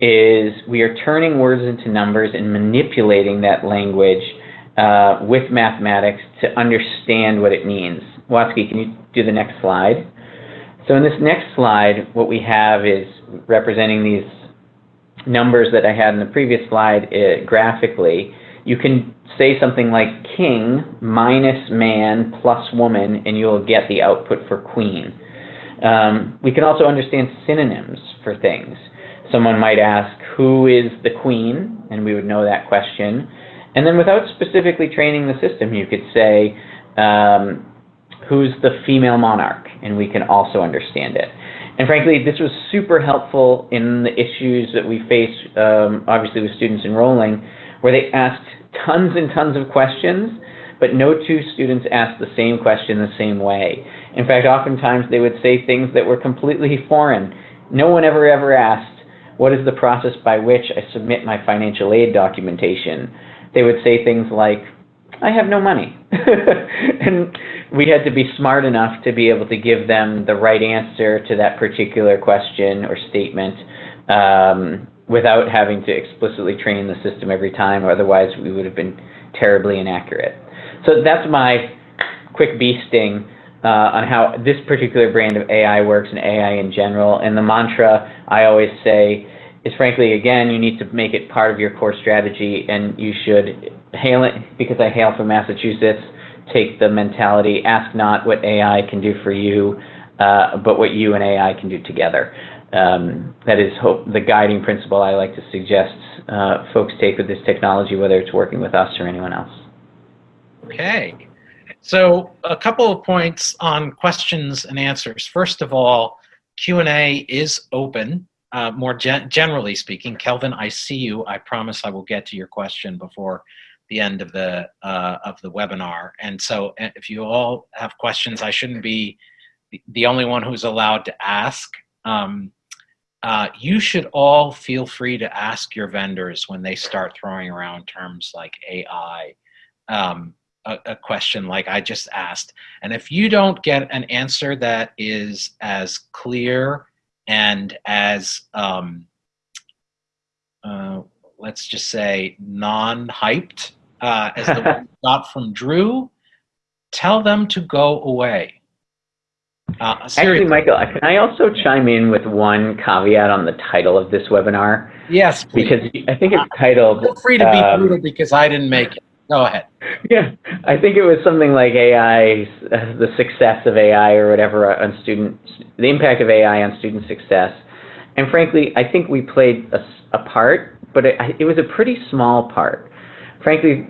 C: is we are turning words into numbers and manipulating that language uh, with mathematics to understand what it means. Watsky, can you do the next slide? So in this next slide, what we have is representing these numbers that I had in the previous slide uh, graphically. You can say something like king minus man plus woman, and you'll get the output for queen. Um, we can also understand synonyms for things. Someone might ask, who is the queen, and we would know that question. And then without specifically training the system, you could say, um, who's the female monarch, and we can also understand it. And frankly, this was super helpful in the issues that we face, um, obviously with students enrolling, where they asked tons and tons of questions, but no two students asked the same question the same way. In fact, oftentimes they would say things that were completely foreign. No one ever ever asked, what is the process by which I submit my financial aid documentation? They would say things like, I have no money. and we had to be smart enough to be able to give them the right answer to that particular question or statement um, without having to explicitly train the system every time, or otherwise we would have been terribly inaccurate. So that's my quick bee sting uh, on how this particular brand of AI works and AI in general. And the mantra I always say is frankly, again, you need to make it part of your core strategy and you should hail it, because I hail from Massachusetts, take the mentality, ask not what AI can do for you, uh, but what you and AI can do together. Um, that is hope, the guiding principle I like to suggest uh, folks take with this technology, whether it's working with us or anyone else.
A: Okay. So a couple of points on questions and answers. First of all, Q&A is open, uh, more gen generally speaking. Kelvin, I see you. I promise I will get to your question before the end of the uh, of the webinar. And so uh, if you all have questions, I shouldn't be the only one who's allowed to ask. Um, uh, you should all feel free to ask your vendors when they start throwing around terms like AI, um, a, a, question like I just asked. And if you don't get an answer that is as clear and as, um, uh, let's just say, non-hyped uh, as the one got from Drew, tell them to go away.
C: Uh, Actually, Michael, can I also chime in with one caveat on the title of this webinar?
A: Yes,
C: please. Because I think it's titled...
A: Feel free to be um, brutal because I didn't make it. Go ahead.
C: Yeah, I think it was something like AI, uh, the success of AI or whatever on student, the impact of AI on student success. And frankly, I think we played a, a part, but it, it was a pretty small part. Frankly,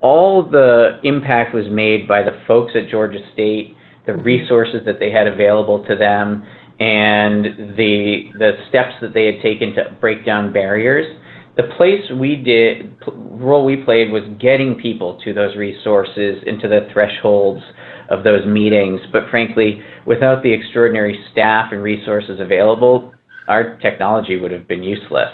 C: all the impact was made by the folks at Georgia State the resources that they had available to them, and the the steps that they had taken to break down barriers. The place we did, role we played was getting people to those resources, into the thresholds of those meetings. But frankly, without the extraordinary staff and resources available, our technology would have been useless.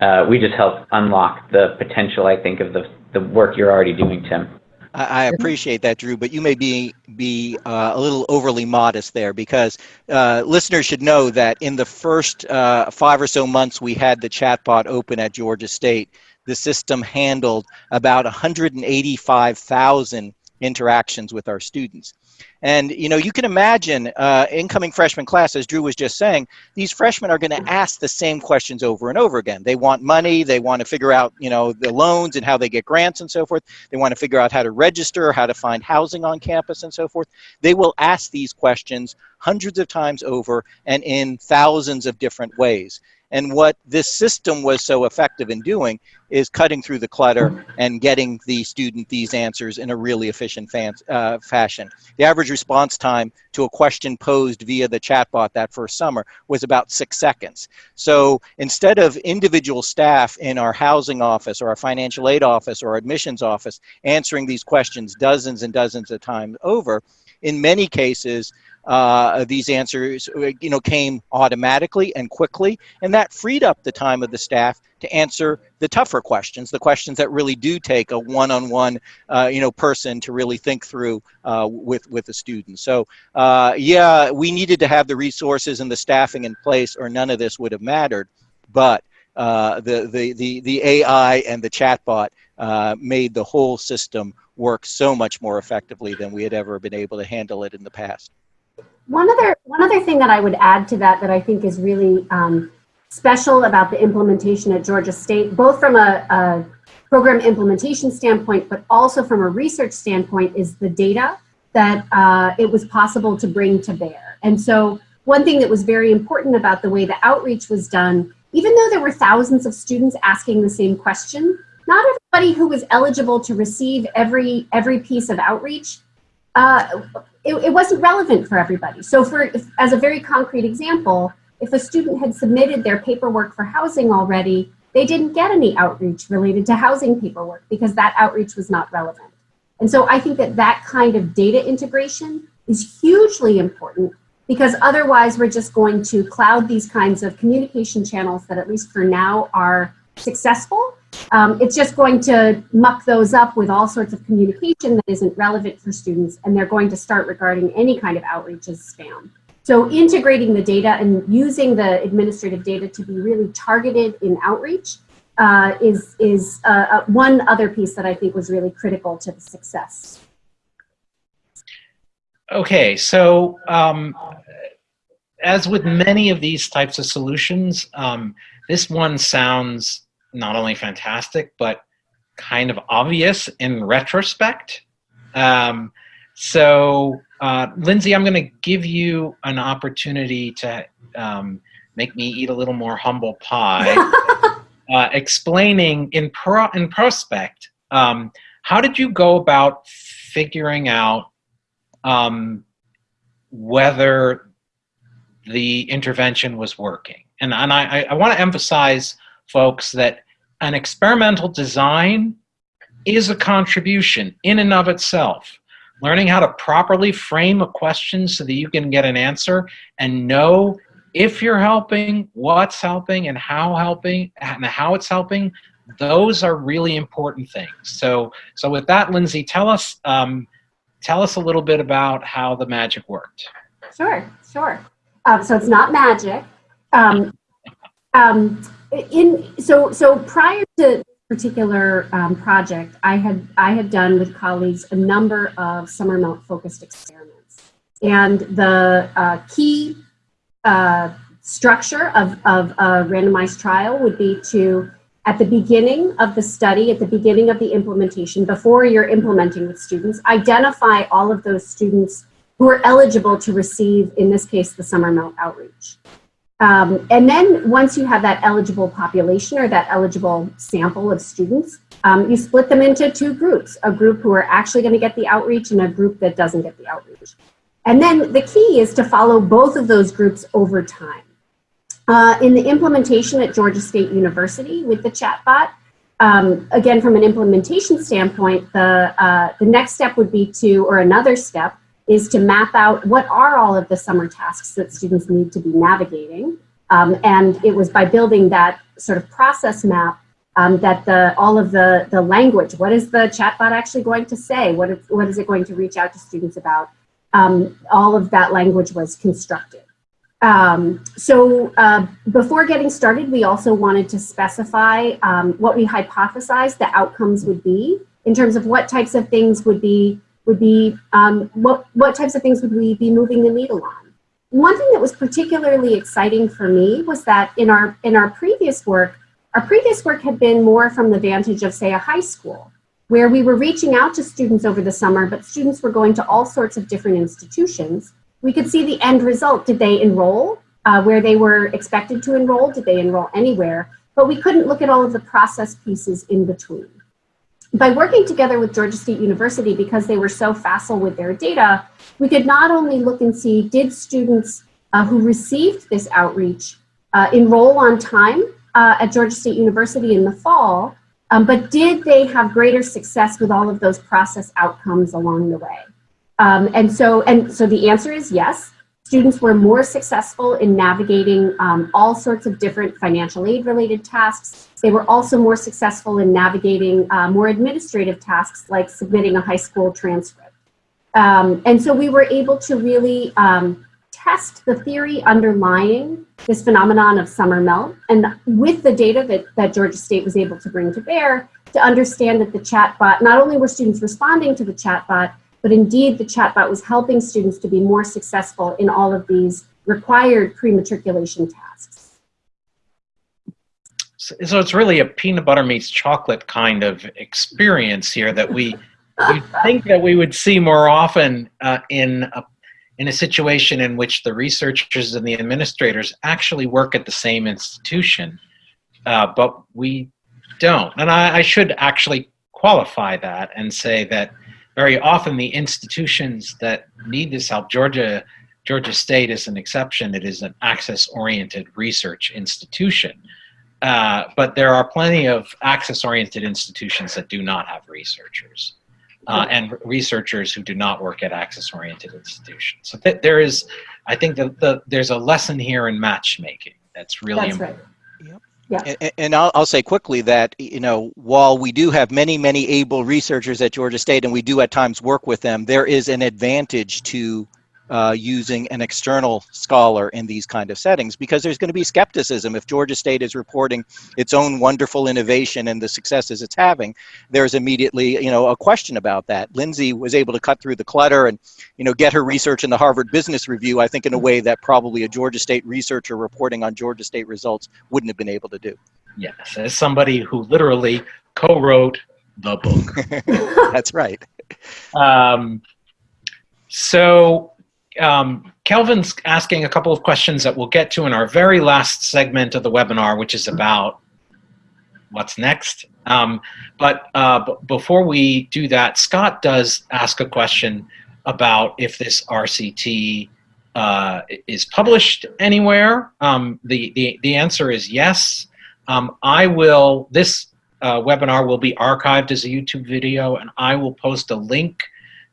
C: Uh, we just helped unlock the potential, I think, of the, the work you're already doing, Tim.
B: I, appreciate that, Drew, but you may be be uh, a little overly modest there because uh, listeners should know that in the first uh, five or so months we had the chatbot open at Georgia State, the system handled about 185,000 interactions with our students. And you know, you can imagine uh, incoming freshman class, as Drew was just saying, these freshmen are going to ask the same questions over and over again. They want money, they want to figure out, you know, the loans and how they get grants and so forth. They want to figure out how to register, how to find housing on campus and so forth. They will ask these questions hundreds of times over and in thousands of different ways. And what this system was so effective in doing is cutting through the clutter and getting the student these answers in a really efficient uh, fashion. The average response time to a question posed via the chatbot that first summer was about six seconds. So instead of individual staff in our housing office or our financial aid office or admissions office answering these questions dozens and dozens of times over, in many cases, uh, these answers uh, you know, came automatically and quickly, and that freed up the time of the staff to answer the tougher questions, the questions that really do take a one-on-one, uh, you know, person to really think through uh, with with the student. So, uh, yeah, we needed to have the resources and the staffing in place, or none of this would have mattered. But uh, the, the the the AI and the chatbot made the whole system work so much more effectively than we had ever been able to handle it in the past.
D: One other, one other thing that I would add to that that I think is really um, special about the implementation at Georgia State, both from a, a program implementation standpoint, but also from a research standpoint, is the data that uh, it was possible to bring to bear. And so one thing that was very important about the way the outreach was done even though there were thousands of students asking the same question, not everybody who was eligible to receive every, every piece of outreach, uh, it, it, wasn't relevant for everybody. So for, if, as a very concrete example, if a student had submitted their paperwork for housing already, they didn't get any outreach related to housing paperwork because that outreach was not relevant. And so I think that that kind of data integration is hugely important because otherwise we're just going to cloud these kinds of communication channels that at least for now are successful. Um, it's just going to muck those up with all sorts of communication that isn't relevant for students and they're going to start regarding any kind of outreach as spam. So integrating the data and using the administrative data to be really targeted in outreach uh, is, is uh, uh one other piece that I think was really critical to the success.
A: Okay, so um, as with many of these types of solutions, um, this one sounds not only fantastic, but kind of obvious in retrospect. Um, so, uh, Lindsay, I'm going to give you an opportunity to um, make me eat a little more humble pie, uh, explaining in, pro in prospect, um, how did you go about figuring out um, whether the intervention was working. And, and I, I want to emphasize, folks, that an experimental design is a contribution in and of itself. Learning how to properly frame a question so that you can get an answer and know if you're helping, what's helping, and how helping, and how it's helping, those are really important things. So, so with that, Lindsay, tell us um, tell us a little bit about how the magic worked.
D: Sure, sure. Um, so it's not magic. Um, um, in so so prior to particular um, project, I had I had done with colleagues a number of summer melt focused experiments, and the uh, key uh, structure of of a randomized trial would be to at the beginning of the study, at the beginning of the implementation, before you're implementing with students, identify all of those students who are eligible to receive, in this case, the summer melt outreach. Um, and then once you have that eligible population or that eligible sample of students, um, you split them into two groups, a group who are actually gonna get the outreach and a group that doesn't get the outreach. And then the key is to follow both of those groups over time. Uh, in the implementation at Georgia State University with the chatbot, um, again, from an implementation standpoint, the, uh, the next step would be to, or another step, is to map out what are all of the summer tasks that students need to be navigating. Um, and it was by building that sort of process map um, that the all of the, the language, what is the chatbot actually going to say? What is, what is it going to reach out to students about? Um, all of that language was constructed. Um, so uh, before getting started, we also wanted to specify um, what we hypothesized the outcomes would be in terms of what types of things would be, would be um, what, what types of things would we be moving the needle on. One thing that was particularly exciting for me was that in our, in our previous work, our previous work had been more from the vantage of say a high school where we were reaching out to students over the summer, but students were going to all sorts of different institutions we could see the end result. Did they enroll uh, where they were expected to enroll? Did they enroll anywhere? But we couldn't look at all of the process pieces in between. By working together with Georgia State University, because they were so facile with their data, we could not only look and see, did students uh, who received this outreach uh, enroll on time uh, at Georgia State University in the fall, um, but did they have greater success with all of those process outcomes along the way? Um, and so, and so the answer is yes. Students were more successful in navigating um, all sorts of different financial aid related tasks. They were also more successful in navigating uh, more administrative tasks like submitting a high school transcript. Um, and so we were able to really um, test the theory underlying this phenomenon of summer melt and with the data that, that Georgia State was able to bring to bear to understand that the chatbot, not only were students responding to the chatbot, but indeed the chatbot was helping students to be more successful in all of these required pre-matriculation tasks.
A: So it's really a peanut butter meets chocolate kind of experience here that we we think that we would see more often uh, in a in a situation in which the researchers and the administrators actually work at the same institution, uh, but we don't. And I, I should actually qualify that and say that very often the institutions that need this help, Georgia, Georgia State is an exception. It is an access-oriented research institution. Uh, but there are plenty of access-oriented institutions that do not have researchers. Uh, and researchers who do not work at access-oriented institutions. So th there is, I think that the, there's a lesson here in matchmaking that's really
D: That's
A: important.
D: right.
B: And, and I'll, I'll say quickly that, you know, while we do have many, many able researchers at Georgia State and we do at times work with them, there is an advantage to uh, using an external scholar in these kind of settings because there's going to be skepticism if Georgia State is reporting its own wonderful innovation and the successes it's having. There's immediately, you know, a question about that. Lindsay was able to cut through the clutter and, you know, get her research in the Harvard Business Review, I think in a way that probably a Georgia State researcher reporting on Georgia State results wouldn't have been able to do.
A: Yes, as somebody who literally co-wrote the book.
B: That's right.
A: Um, so um, Kelvin's asking a couple of questions that we'll get to in our very last segment of the webinar, which is about what's next. Um, but uh, before we do that, Scott does ask a question about if this RCT uh, is published anywhere. Um, the, the, the answer is yes. Um, I will, this uh, webinar will be archived as a YouTube video and I will post a link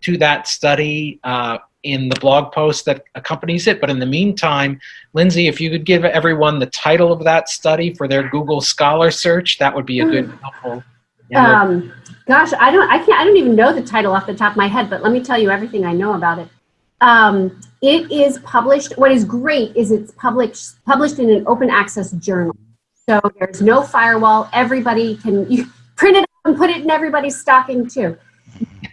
A: to that study uh, in the blog post that accompanies it. But in the meantime, Lindsay, if you could give everyone the title of that study for their Google Scholar search, that would be a good helpful.
D: Um, gosh, I don't, I can't, I don't even know the title off the top of my head, but let me tell you everything I know about it. Um, it is published, what is great is it's published, published in an open access journal. So there's no firewall, everybody can you print it and put it in everybody's stocking too.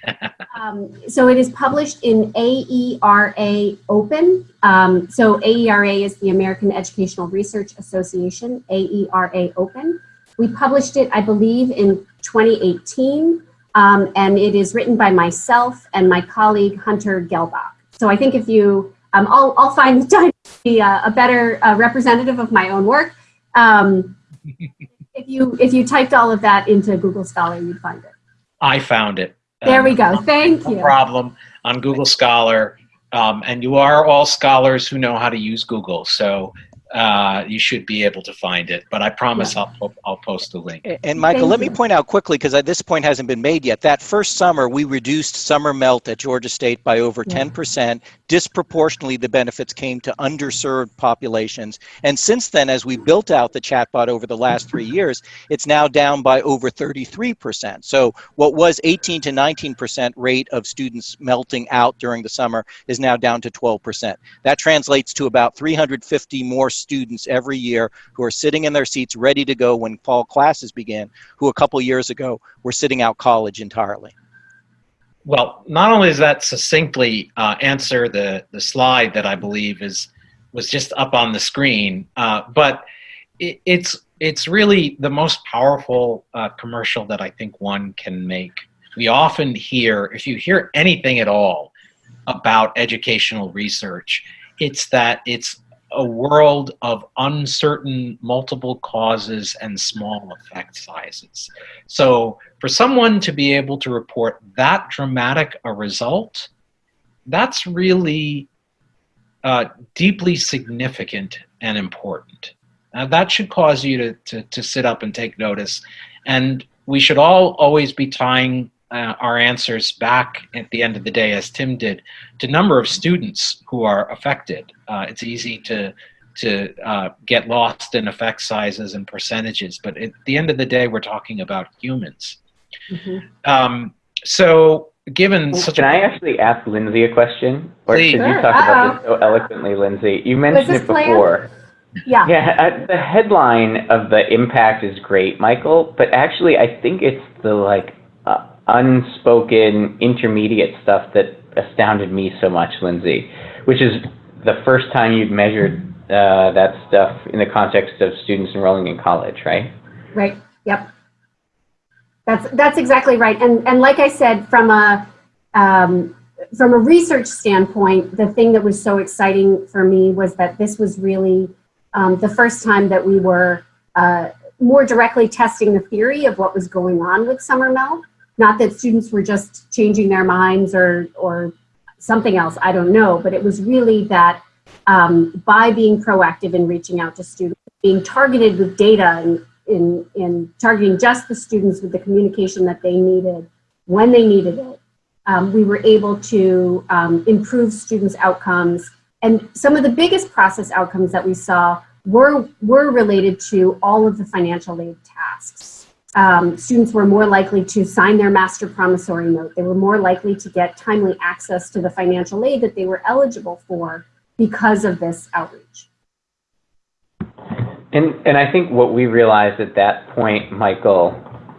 D: um, so it is published in AERA Open. Um, so AERA is the American Educational Research Association, AERA Open. We published it, I believe, in 2018, um, and it is written by myself and my colleague Hunter Gehlbach. So I think if you, um, I'll, I'll find the time to be a, a better uh, representative of my own work. Um, if you if you typed all of that into Google Scholar, you'd find it.
A: I found it.
D: There we go. Thank
A: no
D: you.
A: problem on Google Scholar. Um, and you are all scholars who know how to use Google. So uh, you should be able to find it. But I promise I'll, po- I'll post the link.
B: And Michael,
D: Thank
B: let me point out quickly, because at this point hasn't been made yet, that first summer, we reduced summer melt at Georgia State by over
D: Yeah.
B: 10%. Disproportionately, the benefits came to underserved populations. And since then, as we built out the chatbot over the last three years, it's now down by over 33%. So what was 18 to 19% rate of students melting out during the summer is now down to 12%. That translates to about 350 more students every year who are sitting in their seats ready to go when fall classes begin, who a couple years ago were sitting out college entirely.
A: Well, not only does that succinctly uh, answer the, the slide that I believe is was just up on the screen, uh, but it, it's it's really the most powerful uh, commercial that I think one can make. We often hear, if you hear anything at all about educational research, it's that it's a world of uncertain multiple causes and small effect sizes. So for someone to be able to report that dramatic a result, that's really uh, deeply significant and important. Now that should cause you to, to, to sit up and take notice. And we should all always be tying uh, our answers back at the end of the day, as Tim did, to number of students who are affected. Uh, it's easy to to uh, get lost in effect sizes and percentages, but at the end of the day, we're talking about humans.
D: Mhm.
A: Um, so, given such
C: Can
A: a
C: I actually ask Lindsay a question? Or
A: Please.
C: because you
D: Sure.
C: talked about this so eloquently, Lindsay. You mentioned it
D: planned?
C: before.
D: Yeah.
C: Yeah, uh, the headline of the impact is great, Michael, but actually I think it's the like unspoken intermediate stuff that astounded me so much, Lindsay, which is the first time you've measured uh, that stuff in the context of students enrolling in college, right?
D: Right. Yep. That's that's exactly right. And and like I said, from a um, from a research standpoint, the thing that was so exciting for me was that this was really um, the first time that we were uh, more directly testing the theory of what was going on with summer melt. Not that students were just changing their minds or, or something else, I don't know, but it was really that um, by being proactive in reaching out to students, being targeted with data and in, in targeting just the students with the communication that they needed when they needed it, um, we were able to um, improve students' outcomes. And some of the biggest process outcomes that we saw were, were related to all of the financial aid tasks. Um, students were more likely to sign their master promissory note. They were more likely to get timely access to the financial aid that they were eligible for because of this outreach.
C: And, and I think what we realized at that point, Michael,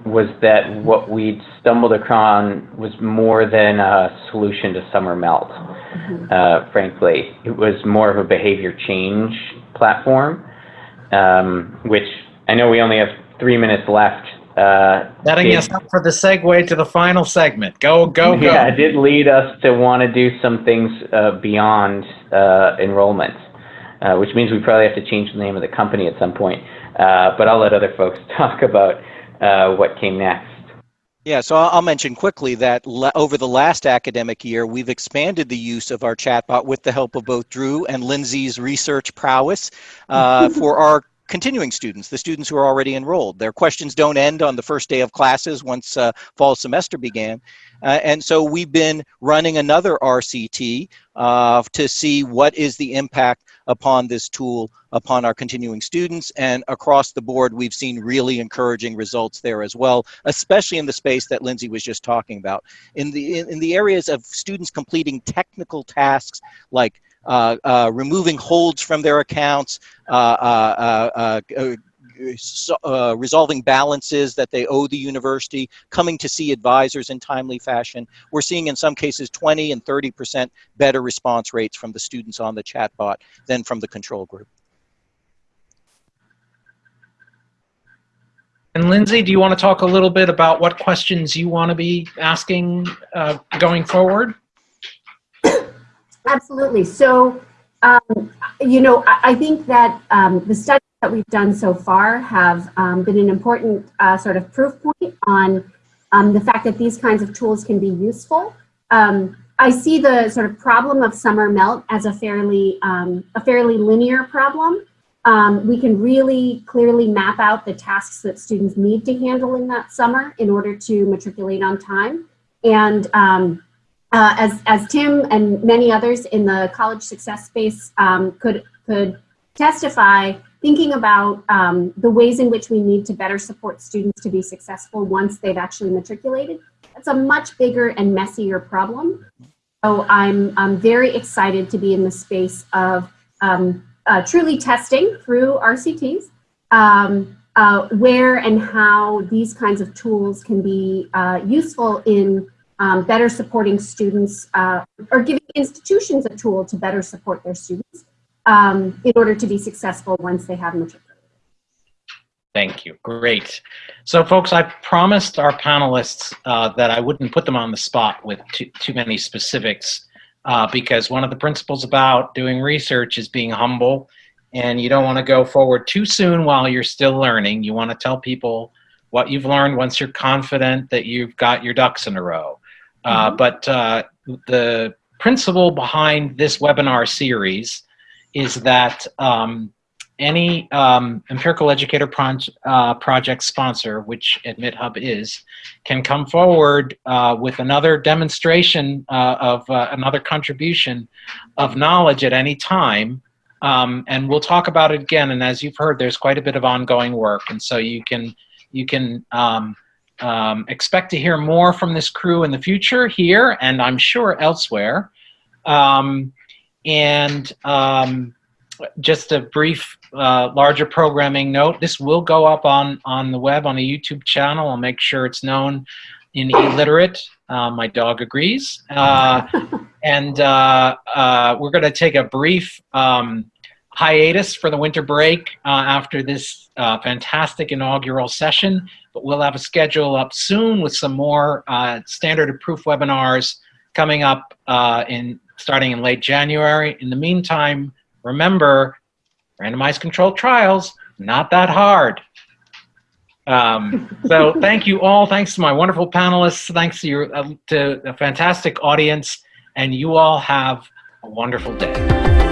C: was that what we'd stumbled upon was more than a solution to summer melt,
D: Mm-hmm.
C: uh, frankly. It was more of a behavior change platform, um, which I know we only have three minutes left. Uh,
A: Setting
C: did-
A: us up for the segue to the final segment. Go, go, go.
C: Yeah, it did lead us to want to do some things uh, beyond uh, enrollment, uh, which means we probably have to change the name of the company at some point. Uh, but I'll let other folks talk about uh, what came next.
B: Yeah, so I'll I'll mention quickly that le- over the last academic year, we've expanded the use of our chatbot with the help of both Drew and Lindsay's research prowess uh, for our continuing students, the students who are already enrolled. Their questions don't end on the first day of classes once uh, fall semester began. Uh, and so we've been running another RCT uh, to see what is the impact upon this tool upon our continuing students. And across the board, we've seen really encouraging results there as well, especially in the space that Lindsay was just talking about. In the, in, in the areas of students completing technical tasks like removing holds from their accounts, uh, uh, uh, uh, so- uh, resolving balances that they owe the university, coming to see advisors in timely fashion. We're seeing in some cases 20 and 30% better response rates from the students on the chatbot than from the control group.
A: And Lindsay, do you want to talk a little bit about what questions you want to be asking uh, going forward?
D: Absolutely. So, um, you know, I, think that um, the studies that we've done so far have um, been an important uh, sort of proof point on um, the fact that these kinds of tools can be useful. Um, I see the sort of problem of summer melt as a fairly um, a fairly linear problem. We can really clearly map out the tasks that students need to handle in that summer in order to matriculate on time. And uh, as, as Tim and many others in the college success space um, could, could testify, thinking about um, the ways in which we need to better support students to be successful once they've actually matriculated, that's a much bigger and messier problem. So I'm, I'm very excited to be in the space of um, uh, truly testing through RCTs um, uh, where and how these kinds of tools can be uh, useful in um, better supporting students uh, or giving institutions a tool to better support their students um, in order to be successful once they have matriculated.
A: Thank you. Great. So, folks, I promised our panelists uh, that I wouldn't put them on the spot with too, too many specifics uh, because one of the principles about doing research is being humble and you don't want to go forward too soon while you're still learning. You want to tell people what you've learned once you're confident that you've got your ducks in a row. Uh, but uh, the principle behind this webinar series is that um, any um, empirical educator proj uh, project sponsor, which AdmitHub is, can come forward uh, with another demonstration uh, of uh, another contribution of knowledge at any time. Um, and we'll talk about it again. And as you've heard, there's quite a bit of ongoing work. And so you can, you can um, expect to hear more from this crew in the future here and I'm sure elsewhere. Um, and um, just a brief uh, larger programming note, this will go up on, on the web on a YouTube channel. I'll make sure it's known in e-Literate. Uh, my dog agrees. Uh, and uh, uh, we're going to take a brief um, hiatus for the winter break uh, after this uh, fantastic inaugural session, but we'll have a schedule up soon with some more uh, standard proof webinars coming up uh, in starting in late January. In the meantime, remember, randomized controlled trials, not that hard. Um, so thank you all. Thanks to my wonderful panelists. Thanks to your uh, to a fantastic audience, and you all have a wonderful day.